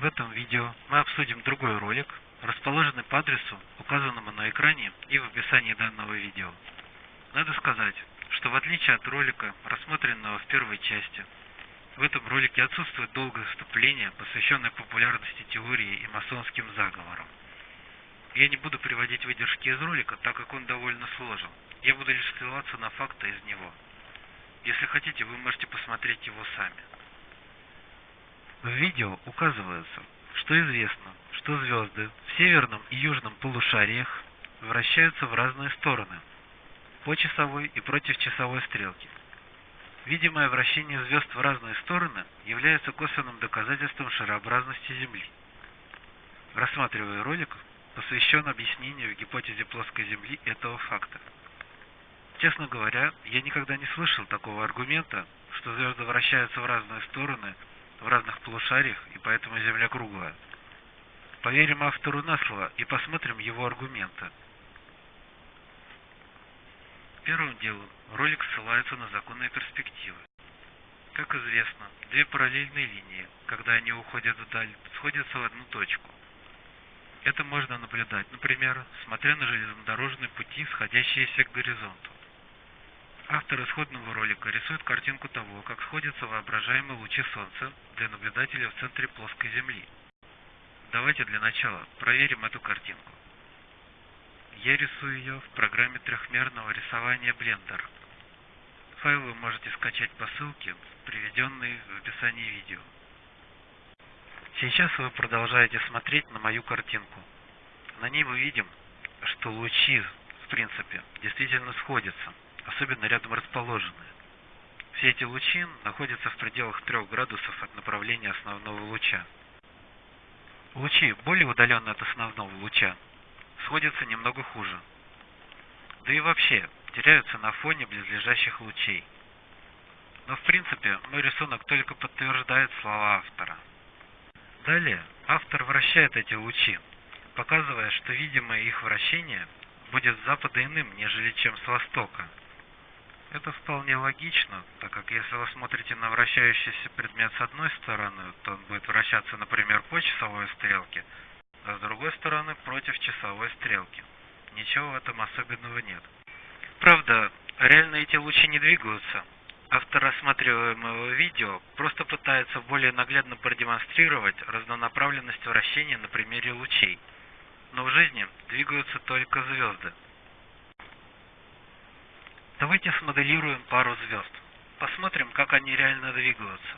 В этом видео мы обсудим другой ролик, расположенный по адресу, указанному на экране и в описании данного видео. Надо сказать, что в отличие от ролика, рассмотренного в первой части, в этом ролике отсутствует долгое вступление, посвященное популярности теории и масонским заговорам. Я не буду приводить выдержки из ролика, так как он довольно сложен. Я буду лишь ссылаться на факты из него. Если хотите, вы можете посмотреть его сами. В видео указывается, что известно, что звезды в северном и южном полушариях вращаются в разные стороны, по часовой и против часовой стрелки. Видимое вращение звезд в разные стороны является косвенным доказательством шарообразности Земли. Рассматривая ролик, посвящен объяснению в гипотезе плоской Земли этого факта. Честно говоря, я никогда не слышал такого аргумента, что звезды вращаются в разные стороны, в разных полушариях, и поэтому Земля круглая. Поверим автору на слово и посмотрим его аргументы. Первым делом ролик ссылается на законные перспективы. Как известно, две параллельные линии, когда они уходят вдаль, сходятся в одну точку. Это можно наблюдать, например, смотря на железнодорожные пути, сходящиеся к горизонту. Автор исходного ролика рисует картинку того, как сходятся воображаемые лучи Солнца для наблюдателя в центре плоской Земли. Давайте для начала проверим эту картинку. Я рисую ее в программе трехмерного рисования Blender. Файл вы можете скачать по ссылке, приведенной в описании видео. Сейчас вы продолжаете смотреть на мою картинку. На ней мы видим, что лучи, в принципе, действительно сходятся, особенно рядом расположенные. Все эти лучи находятся в пределах 3 градусов от направления основного луча. Лучи, более удаленные от основного луча, сходятся немного хуже. Да и вообще, теряются на фоне близлежащих лучей. Но в принципе, мой рисунок только подтверждает слова автора. Далее автор вращает эти лучи, показывая, что видимое их вращение будет с запада иным, нежели чем с востока. Это вполне логично, так как если вы смотрите на вращающийся предмет с одной стороны, то он будет вращаться, например, по часовой стрелке, а с другой стороны против часовой стрелки. Ничего в этом особенного нет. Правда, реально эти лучи не двигаются, Автор рассматриваемого видео просто пытается более наглядно продемонстрировать разнонаправленность вращения на примере лучей. Но в жизни двигаются только звезды. Давайте смоделируем пару звезд. Посмотрим, как они реально двигаются.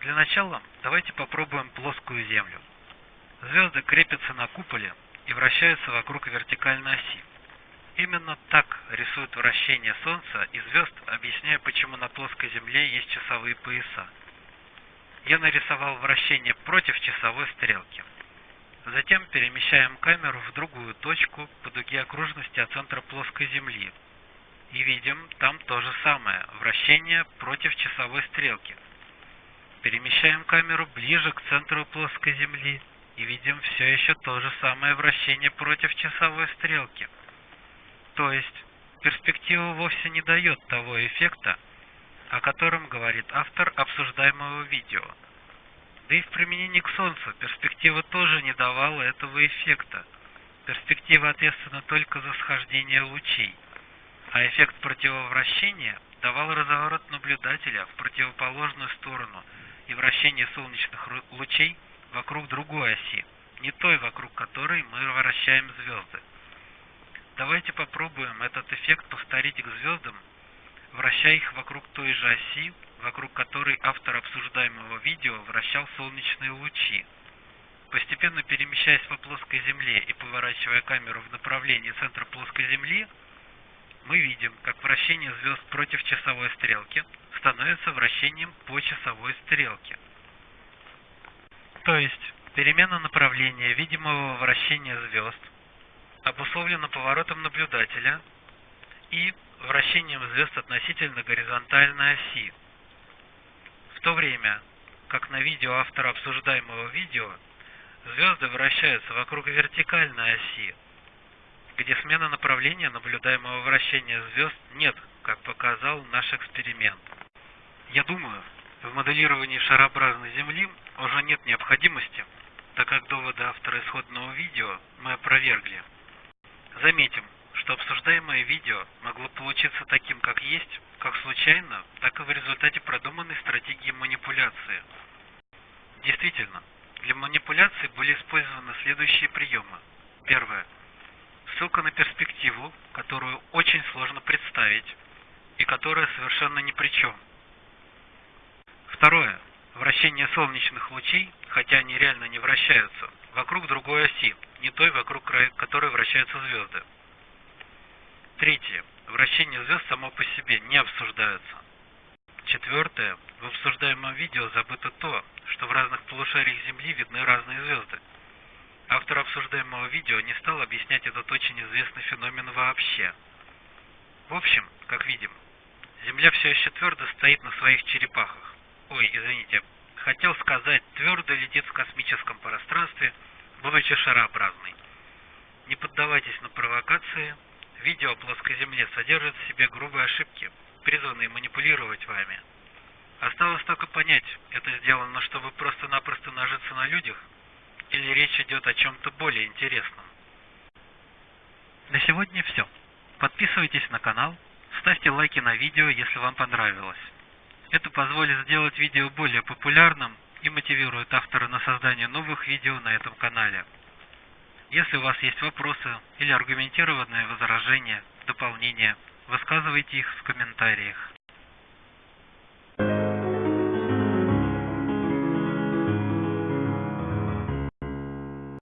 Для начала давайте попробуем плоскую Землю. Звезды крепятся на куполе и вращаются вокруг вертикальной оси. Именно так рисуют вращение Солнца и звезд, объясняя, почему на плоской Земле есть часовые пояса. Я нарисовал вращение против часовой стрелки. Затем перемещаем камеру в другую точку по дуге окружности от центра плоской Земли. Видим там то же самое, вращение против часовой стрелки. Перемещаем камеру ближе к центру плоской Земли и видим все еще то же самое вращение против часовой стрелки. То есть перспектива вовсе не дает того эффекта, о котором говорит автор обсуждаемого видео. Да и в применении к Солнцу перспектива тоже не давала этого эффекта. Перспектива ответственна только за схождение лучей, а эффект противовращения давал разворот наблюдателя в противоположную сторону и вращение солнечных лучей вокруг другой оси, не той, вокруг которой мы вращаем звезды. Давайте попробуем этот эффект повторить к звездам, вращая их вокруг той же оси, вокруг которой автор обсуждаемого видео вращал солнечные лучи. Постепенно перемещаясь по плоской Земле и поворачивая камеру в направлении центра плоской Земли, мы видим, как вращение звезд против часовой стрелки становится вращением по часовой стрелке. То есть, перемена направления видимого вращения звезд обусловлено поворотом наблюдателя и вращением звезд относительно горизонтальной оси. В то время, как на видео автора обсуждаемого видео, звезды вращаются вокруг вертикальной оси, где смена направления наблюдаемого вращения звезд нет, как показал наш эксперимент. Я думаю, В моделировании шарообразной Земли уже нет необходимости, так как доводы автора исходного видео мы опровергли. Заметим, что обсуждаемое видео могло получиться таким, как есть, как случайно, так и в результате продуманной стратегии манипуляции. Действительно, для манипуляции были использованы следующие приемы. Первое. Ссылка на перспективу, которую очень сложно представить и которая совершенно ни при чем. Второе. Вращение солнечных лучей, хотя они реально не вращаются, вокруг другой оси, не той, вокруг которой вращаются звезды. Третье. Вращение звезд само по себе не обсуждается. Четвертое. В обсуждаемом видео забыто то, что в разных полушариях Земли видны разные звезды. Автор обсуждаемого видео не стал объяснять этот очень известный феномен вообще. В общем, как видим, Земля все еще твердо стоит на своих черепахах. Ой, извините, хотел сказать, твердо летит в космическом пространстве, будучи шарообразной. Не поддавайтесь на провокации, Видео о плоской Земле содержит в себе грубые ошибки, призванные манипулировать вами. Осталось только понять, это сделано, чтобы просто-напросто нажиться на людях, или речь идет о чем-то более интересном. На сегодня все. Подписывайтесь на канал, ставьте лайки на видео, если вам понравилось. Это позволит сделать видео более популярным и мотивирует автора на создание новых видео на этом канале. Если у вас есть вопросы или аргументированные возражения, дополнения, высказывайте их в комментариях.